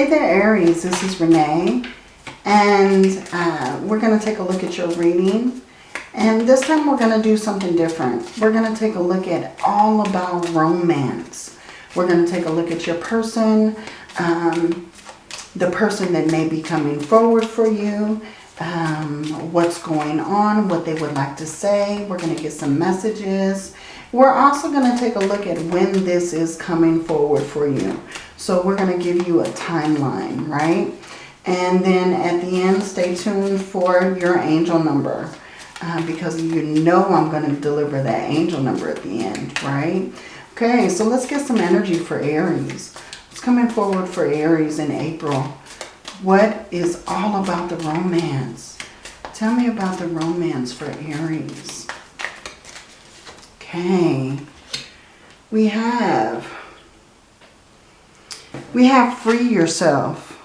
Hey there, Aries. This is Renee. And uh, we're going to take a look at your reading. And this time we're going to do something different. We're going to take a look at all about romance. We're going to take a look at your person, um, the person that may be coming forward for you, um, what's going on, what they would like to say. We're going to get some messages. We're also going to take a look at when this is coming forward for you. So we're going to give you a timeline, right? And then at the end, stay tuned for your angel number. Uh, because you know I'm going to deliver that angel number at the end, right? Okay, so let's get some energy for Aries. What's coming forward for Aries in April? What is all about the romance? Tell me about the romance for Aries. Okay. We have, we have free yourself.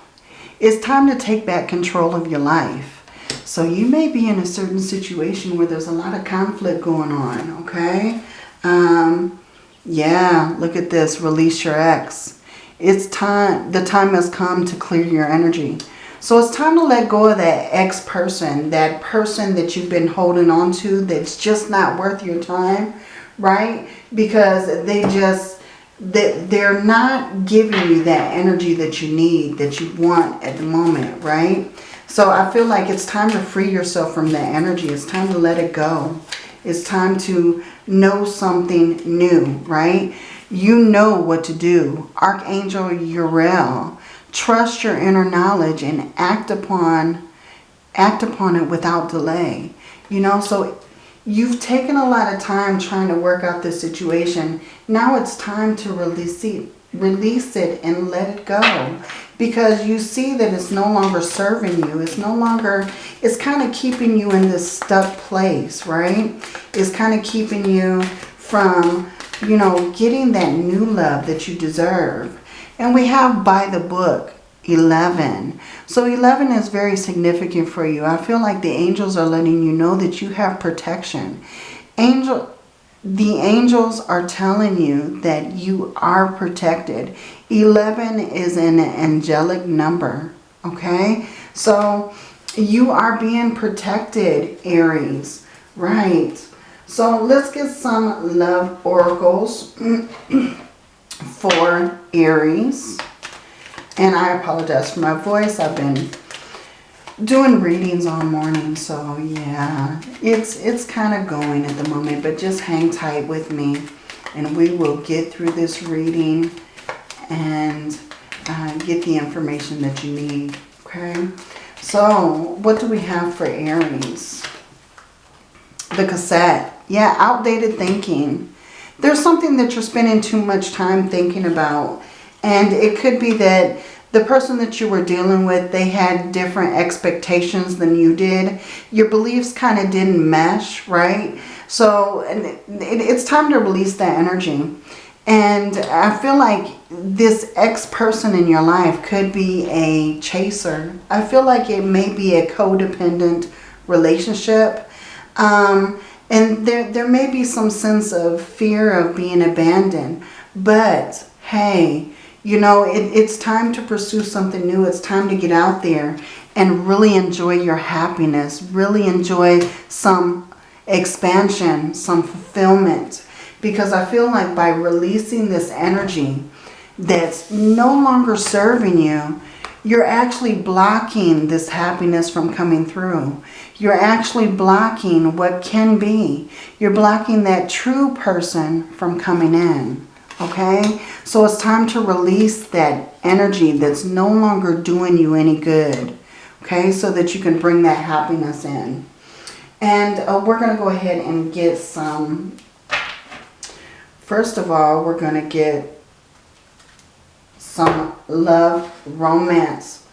It's time to take back control of your life. So you may be in a certain situation where there's a lot of conflict going on, okay? Um, yeah, look at this. Release your ex. It's time, the time has come to clear your energy. So it's time to let go of that ex person, that person that you've been holding on to that's just not worth your time, right? Because they just, they, they're not giving you that energy that you need, that you want at the moment, right? So I feel like it's time to free yourself from that energy. It's time to let it go. It's time to know something new, right? You know what to do. Archangel Uriel, trust your inner knowledge and act upon act upon it without delay. You know, so you've taken a lot of time trying to work out this situation. Now it's time to release it, release it and let it go because you see that it's no longer serving you. It's no longer, it's kind of keeping you in this stuck place, right? It's kind of keeping you from, you know, getting that new love that you deserve. And we have by the book 11. So 11 is very significant for you. I feel like the angels are letting you know that you have protection. Angel, the angels are telling you that you are protected. 11 is an angelic number, okay? So you are being protected, Aries, right? So let's get some love oracles for Aries. And I apologize for my voice. I've been doing readings all morning. So yeah, it's, it's kind of going at the moment. But just hang tight with me. And we will get through this reading and uh, get the information that you need. Okay. So what do we have for Aries? The cassette. Yeah, outdated thinking. There's something that you're spending too much time thinking about. And it could be that the person that you were dealing with, they had different expectations than you did. Your beliefs kind of didn't mesh, right? So it's time to release that energy. And I feel like this ex-person in your life could be a chaser. I feel like it may be a codependent relationship. Um, and there, there may be some sense of fear of being abandoned. But, hey, you know, it, it's time to pursue something new. It's time to get out there and really enjoy your happiness. Really enjoy some expansion, some fulfillment. Because I feel like by releasing this energy that's no longer serving you, you're actually blocking this happiness from coming through. You're actually blocking what can be. You're blocking that true person from coming in. Okay? So it's time to release that energy that's no longer doing you any good. Okay? So that you can bring that happiness in. And uh, we're going to go ahead and get some First of all, we're going to get some love romance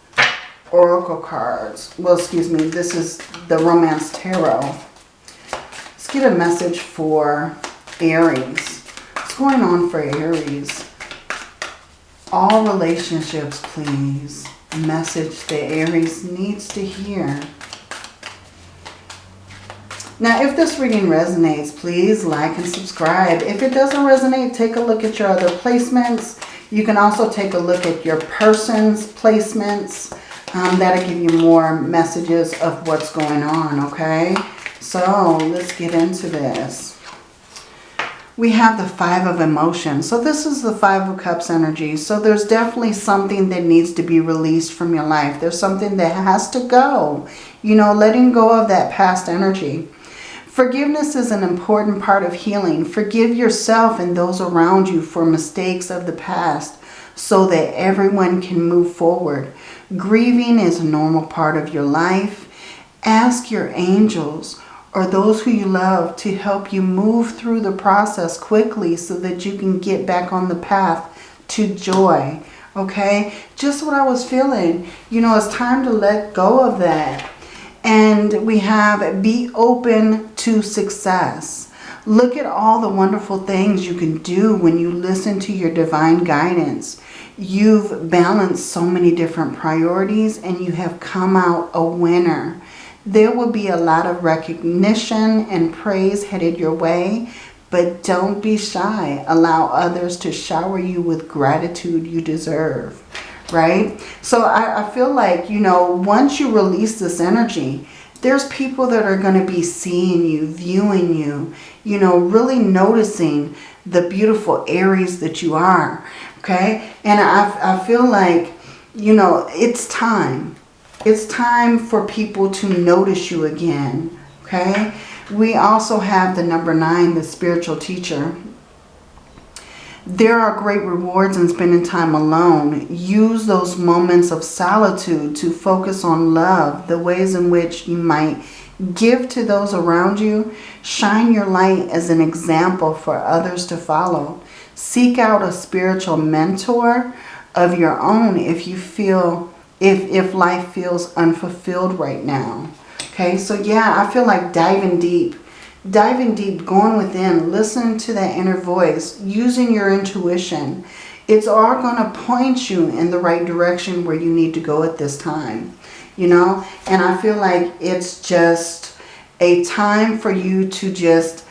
oracle cards. Well, excuse me, this is the romance tarot. Let's get a message for Aries. What's going on for Aries? All relationships, please. Message that Aries needs to hear. Now, if this reading resonates, please like and subscribe. If it doesn't resonate, take a look at your other placements. You can also take a look at your person's placements. Um, that'll give you more messages of what's going on, okay? So let's get into this we have the Five of Emotions. So this is the Five of Cups energy. So there's definitely something that needs to be released from your life. There's something that has to go. You know, letting go of that past energy. Forgiveness is an important part of healing. Forgive yourself and those around you for mistakes of the past so that everyone can move forward. Grieving is a normal part of your life. Ask your angels or those who you love to help you move through the process quickly so that you can get back on the path to joy. Okay? Just what I was feeling. You know, it's time to let go of that. And we have be open to success. Look at all the wonderful things you can do when you listen to your divine guidance. You've balanced so many different priorities and you have come out a winner. There will be a lot of recognition and praise headed your way, but don't be shy. Allow others to shower you with gratitude you deserve, right? So I, I feel like, you know, once you release this energy, there's people that are going to be seeing you, viewing you, you know, really noticing the beautiful Aries that you are, okay? And I, I feel like, you know, it's time. It's time for people to notice you again, okay? We also have the number nine, the spiritual teacher. There are great rewards in spending time alone. Use those moments of solitude to focus on love, the ways in which you might give to those around you. Shine your light as an example for others to follow. Seek out a spiritual mentor of your own if you feel if, if life feels unfulfilled right now. Okay, so yeah, I feel like diving deep. Diving deep, going within, listening to that inner voice, using your intuition. It's all going to point you in the right direction where you need to go at this time. You know, and I feel like it's just a time for you to just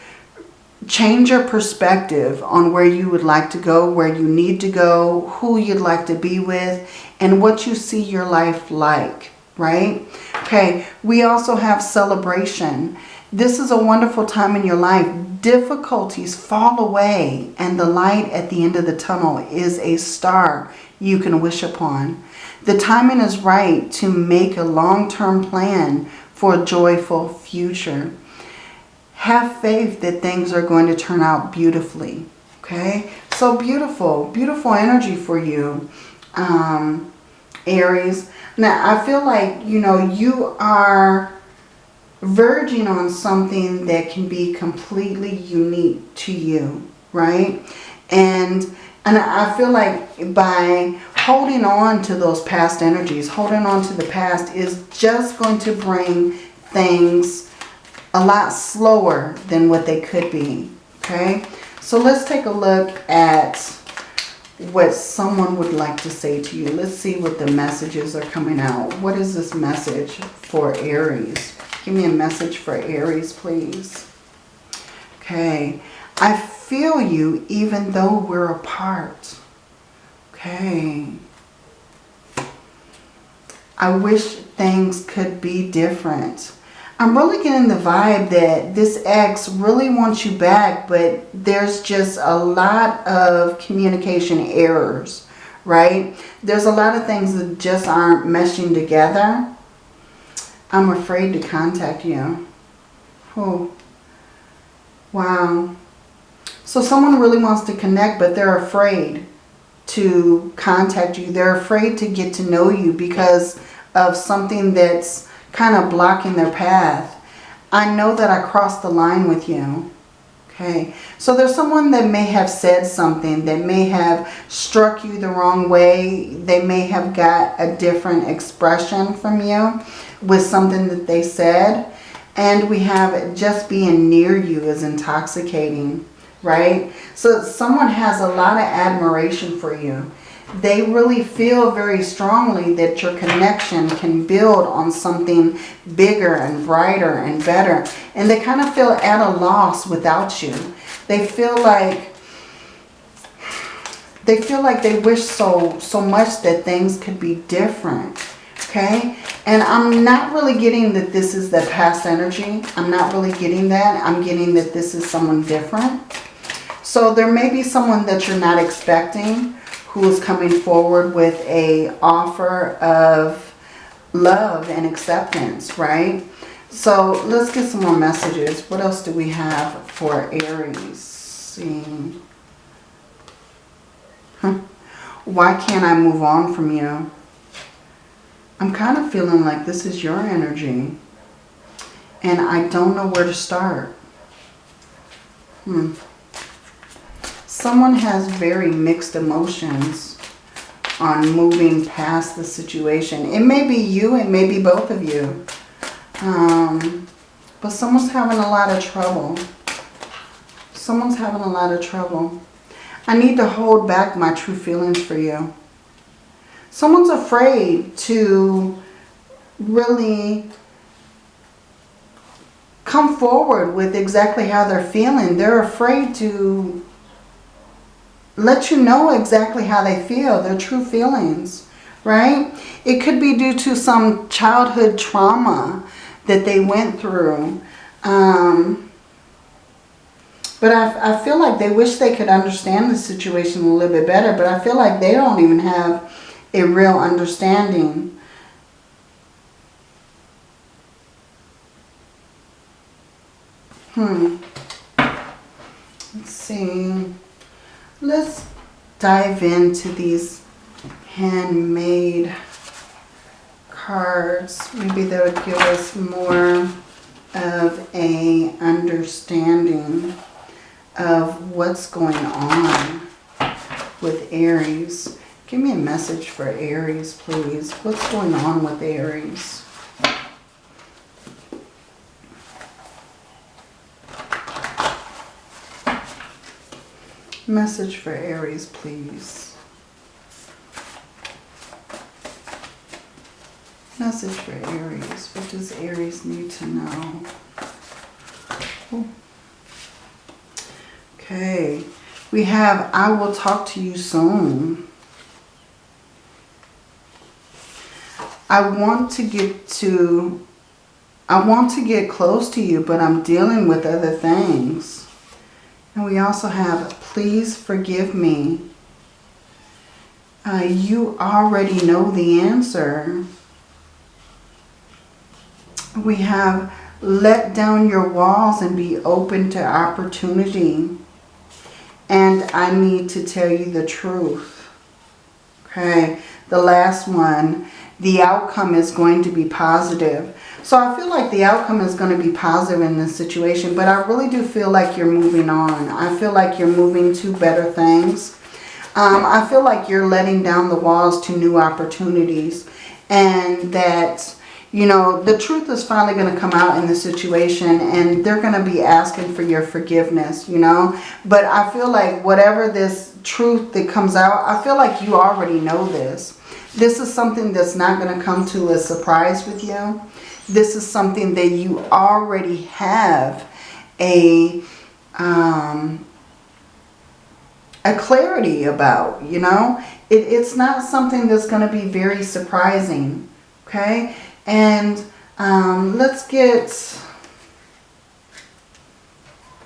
change your perspective on where you would like to go, where you need to go, who you'd like to be with, and what you see your life like, right? Okay, we also have celebration. This is a wonderful time in your life. Difficulties fall away and the light at the end of the tunnel is a star you can wish upon. The timing is right to make a long-term plan for a joyful future. Have faith that things are going to turn out beautifully. Okay, so beautiful, beautiful energy for you. Um, Aries. Now, I feel like, you know, you are verging on something that can be completely unique to you, right? And and I feel like by holding on to those past energies, holding on to the past is just going to bring things a lot slower than what they could be, okay? So let's take a look at what someone would like to say to you. Let's see what the messages are coming out. What is this message for Aries? Give me a message for Aries, please. Okay. I feel you even though we're apart. Okay. I wish things could be different. I'm really getting the vibe that this ex really wants you back, but there's just a lot of communication errors, right? There's a lot of things that just aren't meshing together. I'm afraid to contact you. Oh, wow. So someone really wants to connect, but they're afraid to contact you. They're afraid to get to know you because of something that's kind of blocking their path. I know that I crossed the line with you. Okay, so there's someone that may have said something that may have struck you the wrong way. They may have got a different expression from you with something that they said. And we have just being near you is intoxicating, right? So someone has a lot of admiration for you they really feel very strongly that your connection can build on something bigger and brighter and better. And they kind of feel at a loss without you. They feel like they feel like they wish so, so much that things could be different. Okay? And I'm not really getting that this is the past energy. I'm not really getting that. I'm getting that this is someone different. So there may be someone that you're not expecting who is coming forward with a offer of love and acceptance, right? So let's get some more messages. What else do we have for Aries? Huh. Why can't I move on from you? I'm kind of feeling like this is your energy. And I don't know where to start. Hmm. Someone has very mixed emotions on moving past the situation. It may be you, it may be both of you. Um, but someone's having a lot of trouble. Someone's having a lot of trouble. I need to hold back my true feelings for you. Someone's afraid to really come forward with exactly how they're feeling. They're afraid to let you know exactly how they feel, their true feelings, right? It could be due to some childhood trauma that they went through. Um, but I, I feel like they wish they could understand the situation a little bit better, but I feel like they don't even have a real understanding. Hmm. Let's see. Let's dive into these handmade cards. Maybe that would give us more of a understanding of what's going on with Aries. Give me a message for Aries, please. What's going on with Aries? Message for Aries, please. Message for Aries. What does Aries need to know? Ooh. Okay. We have, I will talk to you soon. I want to get to, I want to get close to you, but I'm dealing with other things. And we also have, please forgive me. Uh, you already know the answer. We have, let down your walls and be open to opportunity. And I need to tell you the truth. Okay, the last one, the outcome is going to be positive. So I feel like the outcome is going to be positive in this situation. But I really do feel like you're moving on. I feel like you're moving to better things. Um, I feel like you're letting down the walls to new opportunities. And that, you know, the truth is finally going to come out in the situation. And they're going to be asking for your forgiveness, you know. But I feel like whatever this truth that comes out, I feel like you already know this. This is something that's not going to come to a surprise with you this is something that you already have a um, a clarity about, you know. It, it's not something that's going to be very surprising, okay? And um, let's get,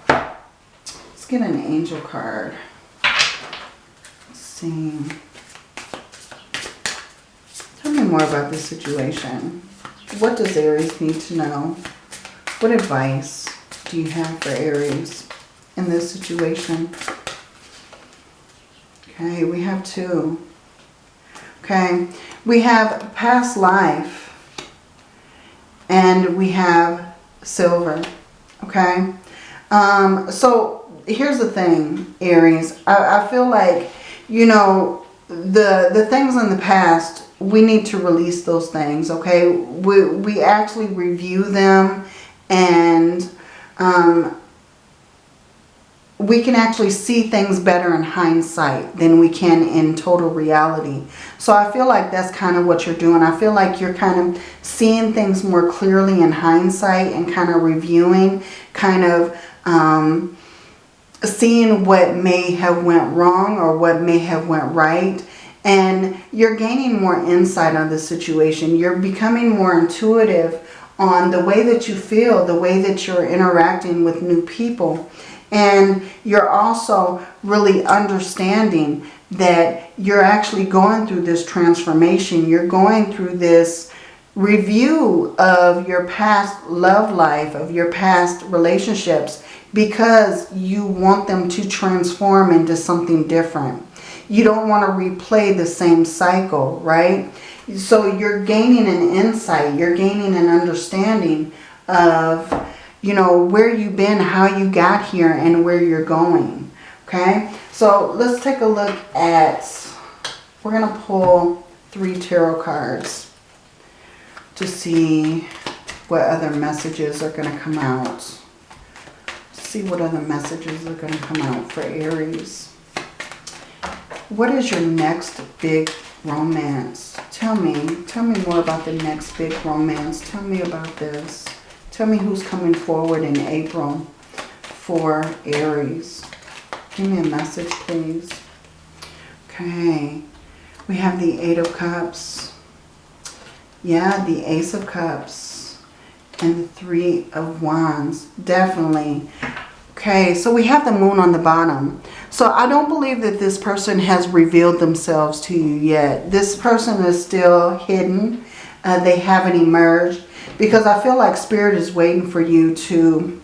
let's get an angel card. Let's see. Tell me more about this situation. What does Aries need to know? What advice do you have for Aries in this situation? Okay, we have two. Okay, we have past life and we have silver. Okay, um, so here's the thing, Aries. I, I feel like, you know, the, the things in the past we need to release those things, okay? We, we actually review them and um, we can actually see things better in hindsight than we can in total reality. So I feel like that's kind of what you're doing. I feel like you're kind of seeing things more clearly in hindsight and kind of reviewing, kind of um, seeing what may have went wrong or what may have went right and you're gaining more insight on the situation. You're becoming more intuitive on the way that you feel, the way that you're interacting with new people. And you're also really understanding that you're actually going through this transformation. You're going through this review of your past love life, of your past relationships, because you want them to transform into something different. You don't want to replay the same cycle, right? So you're gaining an insight, you're gaining an understanding of, you know, where you've been, how you got here, and where you're going. Okay, so let's take a look at, we're going to pull three tarot cards to see what other messages are going to come out. See what other messages are going to come out for Aries. What is your next big romance? Tell me. Tell me more about the next big romance. Tell me about this. Tell me who's coming forward in April for Aries. Give me a message, please. Okay. We have the Eight of Cups. Yeah, the Ace of Cups. And the Three of Wands. Definitely. Okay, so we have the Moon on the bottom. So I don't believe that this person has revealed themselves to you yet. This person is still hidden. Uh, they haven't emerged. Because I feel like Spirit is waiting for you to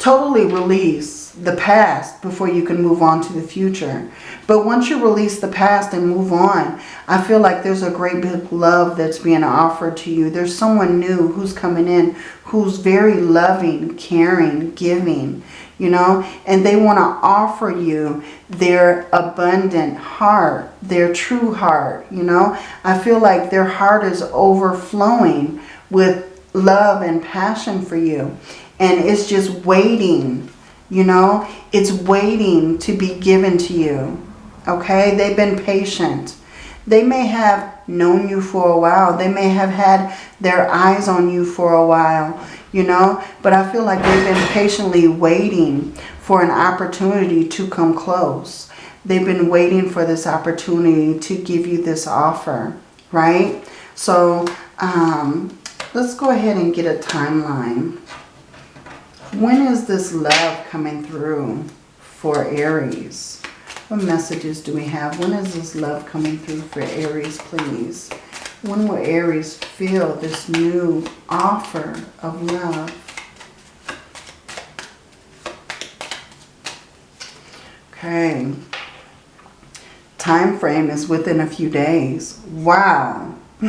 totally release the past before you can move on to the future. But once you release the past and move on, I feel like there's a great big love that's being offered to you. There's someone new who's coming in who's very loving, caring, giving, you know, and they want to offer you their abundant heart, their true heart, you know. I feel like their heart is overflowing with love and passion for you. And it's just waiting you know, it's waiting to be given to you. Okay, they've been patient. They may have known you for a while. They may have had their eyes on you for a while, you know. But I feel like they've been patiently waiting for an opportunity to come close. They've been waiting for this opportunity to give you this offer, right? So um, let's go ahead and get a timeline. When is this love coming through for Aries? What messages do we have? When is this love coming through for Aries, please? When will Aries feel this new offer of love? Okay. Time frame is within a few days. Wow.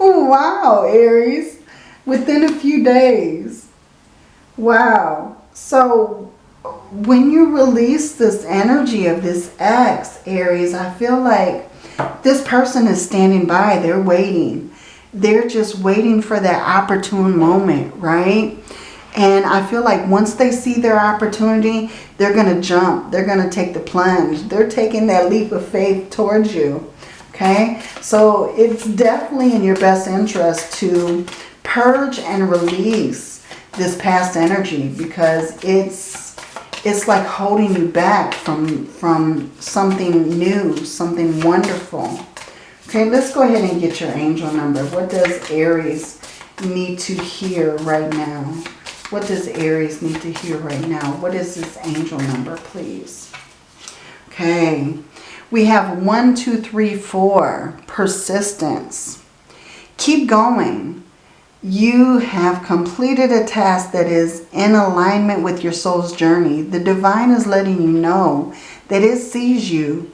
wow, Aries. Within a few days. Wow. So when you release this energy of this X, Aries, I feel like this person is standing by. They're waiting. They're just waiting for that opportune moment, right? And I feel like once they see their opportunity, they're going to jump. They're going to take the plunge. They're taking that leap of faith towards you. Okay? So it's definitely in your best interest to purge and release this past energy because it's it's like holding you back from from something new, something wonderful. Okay, let's go ahead and get your angel number. What does Aries need to hear right now? What does Aries need to hear right now? What is this angel number, please? Okay, we have one, two, three, four. Persistence. Keep going you have completed a task that is in alignment with your soul's journey. The divine is letting you know that it sees you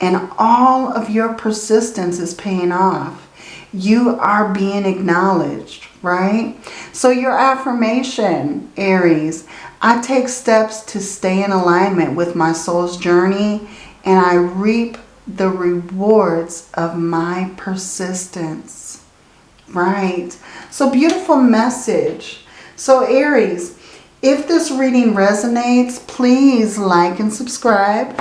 and all of your persistence is paying off. You are being acknowledged, right? So your affirmation, Aries, I take steps to stay in alignment with my soul's journey and I reap the rewards of my persistence. Right. So beautiful message. So Aries, if this reading resonates, please like and subscribe.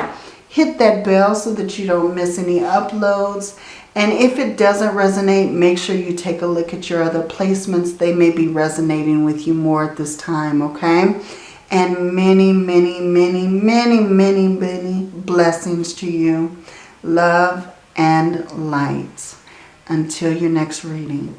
Hit that bell so that you don't miss any uploads. And if it doesn't resonate, make sure you take a look at your other placements. They may be resonating with you more at this time, okay? and many, many, many, many, many, many blessings to you. Love and light. Until your next reading.